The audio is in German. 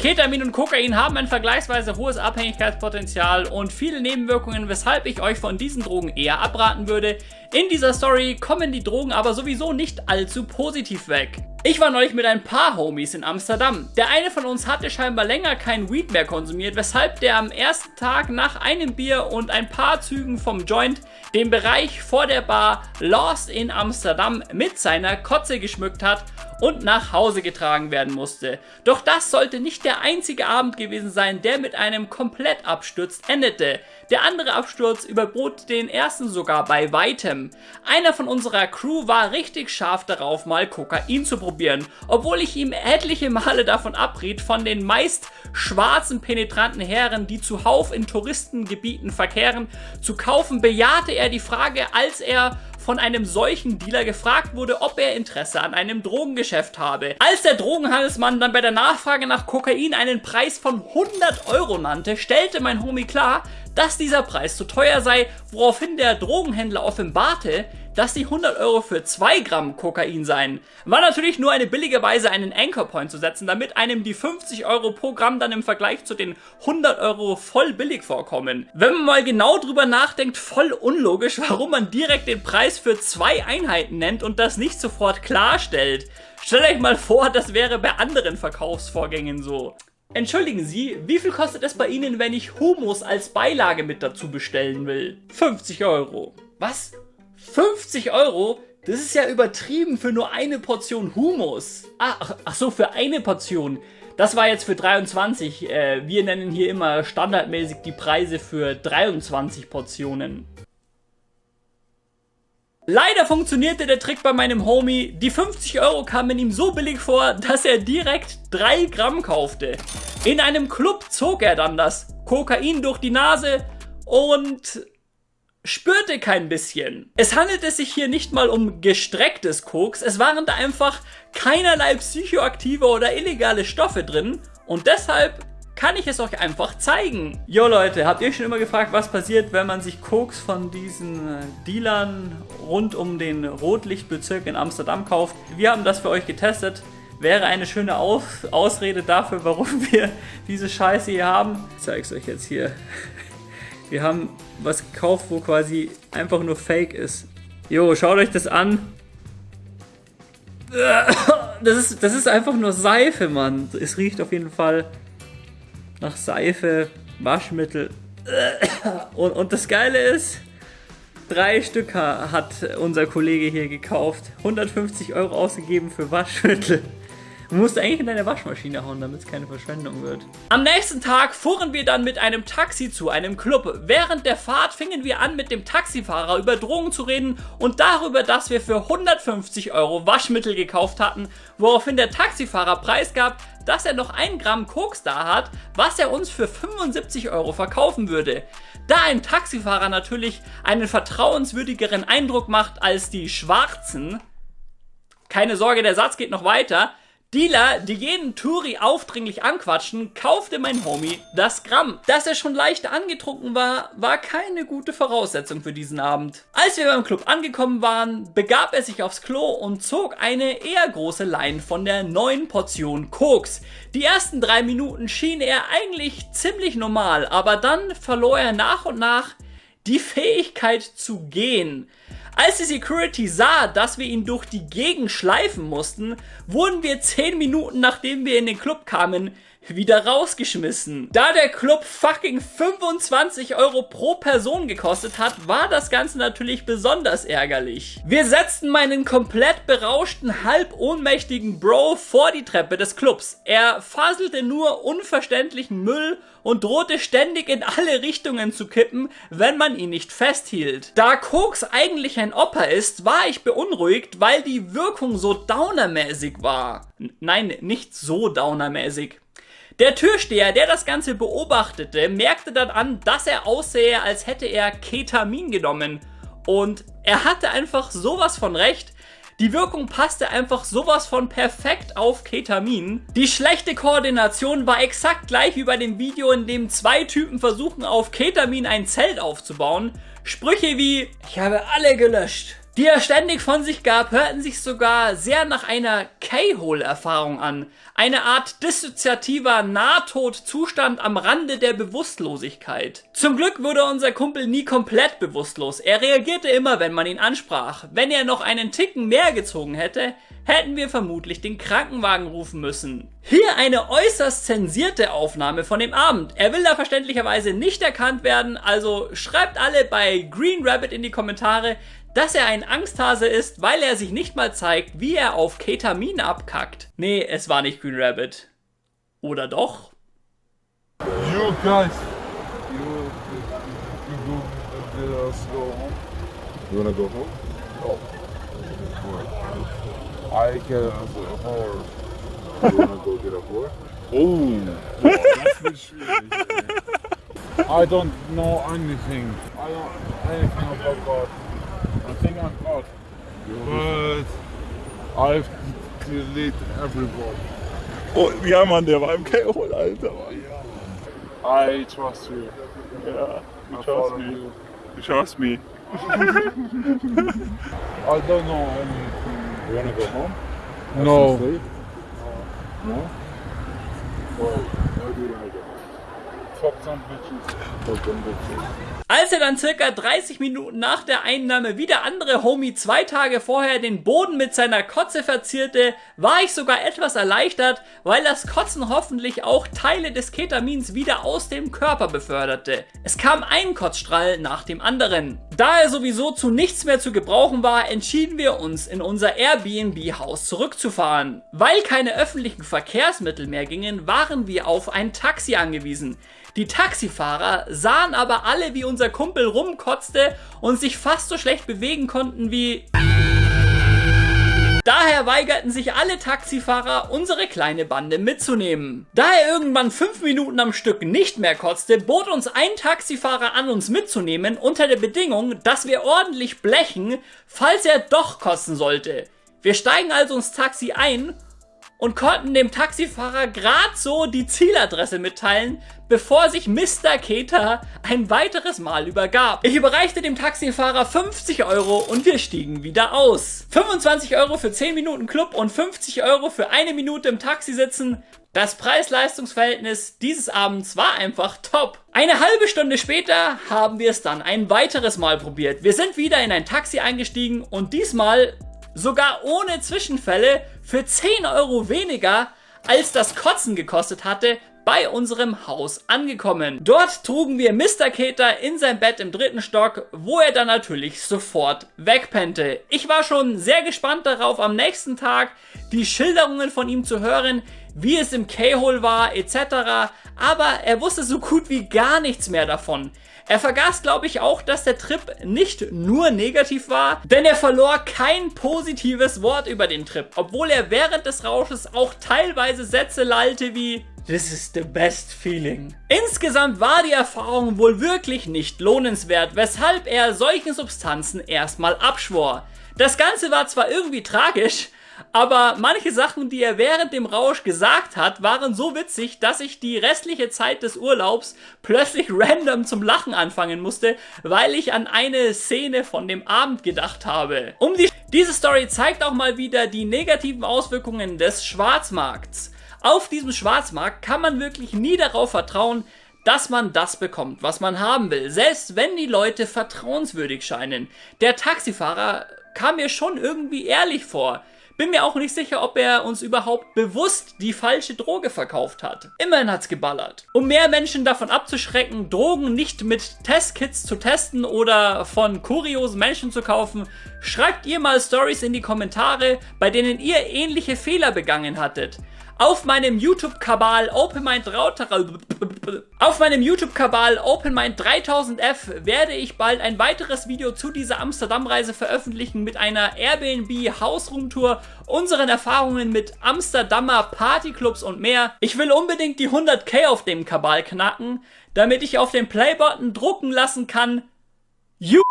Ketamin und Kokain haben ein vergleichsweise hohes Abhängigkeitspotenzial und viele Nebenwirkungen, weshalb ich euch von diesen Drogen eher abraten würde. In dieser Story kommen die Drogen aber sowieso nicht allzu positiv weg. Ich war neulich mit ein paar Homies in Amsterdam. Der eine von uns hatte scheinbar länger kein Weed mehr konsumiert, weshalb der am ersten Tag nach einem Bier und ein paar Zügen vom Joint den Bereich vor der Bar Lost in Amsterdam mit seiner Kotze geschmückt hat und nach Hause getragen werden musste. Doch das sollte nicht der einzige Abend gewesen sein, der mit einem Komplettabsturz endete. Der andere Absturz überbot den ersten sogar bei weitem. Einer von unserer Crew war richtig scharf darauf, mal Kokain zu probieren, obwohl ich ihm etliche Male davon abriet, von den meist schwarzen penetranten Herren, die zuhauf in Touristengebieten verkehren, zu kaufen, bejahte er die Frage, als er von einem solchen Dealer gefragt wurde, ob er Interesse an einem Drogengeschäft habe. Als der Drogenhandelsmann dann bei der Nachfrage nach Kokain einen Preis von 100 Euro nannte, stellte mein Homie klar, dass dieser Preis zu teuer sei, woraufhin der Drogenhändler offenbarte, dass die 100 Euro für 2 Gramm Kokain seien. War natürlich nur eine billige Weise, einen Anchor Point zu setzen, damit einem die 50 Euro pro Gramm dann im Vergleich zu den 100 Euro voll billig vorkommen. Wenn man mal genau drüber nachdenkt, voll unlogisch, warum man direkt den Preis für zwei Einheiten nennt und das nicht sofort klarstellt. Stellt euch mal vor, das wäre bei anderen Verkaufsvorgängen so. Entschuldigen Sie, wie viel kostet es bei Ihnen, wenn ich Humus als Beilage mit dazu bestellen will? 50 Euro. Was? 50 Euro? Das ist ja übertrieben für nur eine Portion Humus. Ach, ach so, für eine Portion. Das war jetzt für 23. Äh, wir nennen hier immer standardmäßig die Preise für 23 Portionen. Leider funktionierte der Trick bei meinem Homie. Die 50 Euro kamen ihm so billig vor, dass er direkt 3 Gramm kaufte. In einem Club zog er dann das Kokain durch die Nase und spürte kein bisschen. Es handelte sich hier nicht mal um gestrecktes Koks, es waren da einfach keinerlei psychoaktive oder illegale Stoffe drin und deshalb kann ich es euch einfach zeigen. Jo Leute, habt ihr schon immer gefragt, was passiert, wenn man sich Koks von diesen äh, Dealern rund um den Rotlichtbezirk in Amsterdam kauft? Wir haben das für euch getestet. Wäre eine schöne Aus Ausrede dafür, warum wir diese Scheiße hier haben. Ich zeige es euch jetzt hier. Wir haben was gekauft, wo quasi einfach nur Fake ist. Jo, schaut euch das an. Das ist, das ist einfach nur Seife, Mann. Es riecht auf jeden Fall nach Seife, Waschmittel. Und, und das Geile ist, drei Stück hat unser Kollege hier gekauft. 150 Euro ausgegeben für Waschmittel. Du musst eigentlich in deine Waschmaschine hauen, damit es keine Verschwendung wird. Am nächsten Tag fuhren wir dann mit einem Taxi zu einem Club. Während der Fahrt fingen wir an, mit dem Taxifahrer über Drogen zu reden und darüber, dass wir für 150 Euro Waschmittel gekauft hatten, woraufhin der Taxifahrer preisgab, dass er noch ein Gramm Koks da hat, was er uns für 75 Euro verkaufen würde. Da ein Taxifahrer natürlich einen vertrauenswürdigeren Eindruck macht als die Schwarzen, keine Sorge, der Satz geht noch weiter, Dealer, die jeden Touri aufdringlich anquatschen, kaufte mein Homie das Gramm. Dass er schon leicht angetrunken war, war keine gute Voraussetzung für diesen Abend. Als wir beim Club angekommen waren, begab er sich aufs Klo und zog eine eher große Line von der neuen Portion Koks. Die ersten drei Minuten schien er eigentlich ziemlich normal, aber dann verlor er nach und nach die Fähigkeit zu gehen. Als die Security sah, dass wir ihn durch die Gegend schleifen mussten, wurden wir 10 Minuten nachdem wir in den Club kamen, wieder rausgeschmissen. Da der Club fucking 25 Euro pro Person gekostet hat, war das Ganze natürlich besonders ärgerlich. Wir setzten meinen komplett berauschten, halb ohnmächtigen Bro vor die Treppe des Clubs. Er faselte nur unverständlichen Müll und drohte ständig in alle Richtungen zu kippen, wenn man ihn nicht festhielt. Da Koks eigentlich ein Opfer ist, war ich beunruhigt, weil die Wirkung so downermäßig war. N nein, nicht so downermäßig. Der Türsteher, der das Ganze beobachtete, merkte dann an, dass er aussähe, als hätte er Ketamin genommen. Und er hatte einfach sowas von recht, die Wirkung passte einfach sowas von perfekt auf Ketamin. Die schlechte Koordination war exakt gleich wie bei dem Video, in dem zwei Typen versuchen auf Ketamin ein Zelt aufzubauen. Sprüche wie, ich habe alle gelöscht. Die er ständig von sich gab, hörten sich sogar sehr nach einer K-Hole-Erfahrung an. Eine Art dissoziativer Nahtodzustand am Rande der Bewusstlosigkeit. Zum Glück wurde unser Kumpel nie komplett bewusstlos. Er reagierte immer, wenn man ihn ansprach. Wenn er noch einen Ticken mehr gezogen hätte, hätten wir vermutlich den Krankenwagen rufen müssen. Hier eine äußerst zensierte Aufnahme von dem Abend. Er will da verständlicherweise nicht erkannt werden, also schreibt alle bei Green Rabbit in die Kommentare, dass er ein Angsthase ist, weil er sich nicht mal zeigt, wie er auf Ketamin abkackt. Nee, es war nicht Green Rabbit. Oder doch? You guys, you, you go, let us go home. You wanna go home? Oh. I get us a horse. You wanna go get a whore? Oh, das wird schwierig. I don't know anything. I don't anything about God. I think I'm God, but I've deleted everybody. Oh, ja Mann, der war im K.O. Alter. I trust you. Ja, I you follow trust me. you. You trust me. I don't know anything. You wanna go home? No. Sleep? No? Well, why do you wanna go Als er dann circa 30 Minuten nach der Einnahme wie der andere Homie zwei Tage vorher den Boden mit seiner Kotze verzierte, war ich sogar etwas erleichtert, weil das Kotzen hoffentlich auch Teile des Ketamins wieder aus dem Körper beförderte. Es kam ein Kotzstrahl nach dem anderen. Da er sowieso zu nichts mehr zu gebrauchen war, entschieden wir uns in unser Airbnb-Haus zurückzufahren. Weil keine öffentlichen Verkehrsmittel mehr gingen, waren wir auf ein Taxi angewiesen. Die Taxifahrer sahen aber alle, wie unser Kumpel rumkotzte und sich fast so schlecht bewegen konnten wie... Daher weigerten sich alle Taxifahrer, unsere kleine Bande mitzunehmen. Da er irgendwann fünf Minuten am Stück nicht mehr kotzte, bot uns ein Taxifahrer an, uns mitzunehmen, unter der Bedingung, dass wir ordentlich blechen, falls er doch kotzen sollte. Wir steigen also ins Taxi ein und konnten dem Taxifahrer grad so die Zieladresse mitteilen, bevor sich Mr. Keter ein weiteres Mal übergab. Ich überreichte dem Taxifahrer 50 Euro und wir stiegen wieder aus. 25 Euro für 10 Minuten Club und 50 Euro für eine Minute im Taxi sitzen. Das Preis-Leistungs-Verhältnis dieses Abends war einfach top. Eine halbe Stunde später haben wir es dann ein weiteres Mal probiert. Wir sind wieder in ein Taxi eingestiegen und diesmal sogar ohne Zwischenfälle für 10 Euro weniger als das Kotzen gekostet hatte, bei unserem Haus angekommen. Dort trugen wir Mr. Keter in sein Bett im dritten Stock, wo er dann natürlich sofort wegpennte. Ich war schon sehr gespannt darauf, am nächsten Tag die Schilderungen von ihm zu hören, wie es im K-Hole war, etc. Aber er wusste so gut wie gar nichts mehr davon. Er vergaß, glaube ich, auch, dass der Trip nicht nur negativ war, denn er verlor kein positives Wort über den Trip, obwohl er während des Rausches auch teilweise Sätze lallte wie This is the best feeling. Insgesamt war die Erfahrung wohl wirklich nicht lohnenswert, weshalb er solchen Substanzen erstmal abschwor. Das Ganze war zwar irgendwie tragisch, aber manche Sachen, die er während dem Rausch gesagt hat, waren so witzig, dass ich die restliche Zeit des Urlaubs plötzlich random zum Lachen anfangen musste, weil ich an eine Szene von dem Abend gedacht habe. Um die Diese Story zeigt auch mal wieder die negativen Auswirkungen des Schwarzmarkts. Auf diesem Schwarzmarkt kann man wirklich nie darauf vertrauen, dass man das bekommt, was man haben will, selbst wenn die Leute vertrauenswürdig scheinen. Der Taxifahrer kam mir schon irgendwie ehrlich vor. Bin mir auch nicht sicher, ob er uns überhaupt bewusst die falsche Droge verkauft hat. Immerhin hat's geballert. Um mehr Menschen davon abzuschrecken, Drogen nicht mit Testkits zu testen oder von kuriosen Menschen zu kaufen, schreibt ihr mal Stories in die Kommentare, bei denen ihr ähnliche Fehler begangen hattet. Auf meinem YouTube-Kabal OpenMind auf meinem YouTube-Kabal OpenMind 3000F werde ich bald ein weiteres Video zu dieser Amsterdam-Reise veröffentlichen mit einer Airbnb Hausroom-Tour, unseren Erfahrungen mit Amsterdamer Partyclubs und mehr. Ich will unbedingt die 100k auf dem Kabal knacken, damit ich auf den Play-Button drucken lassen kann. You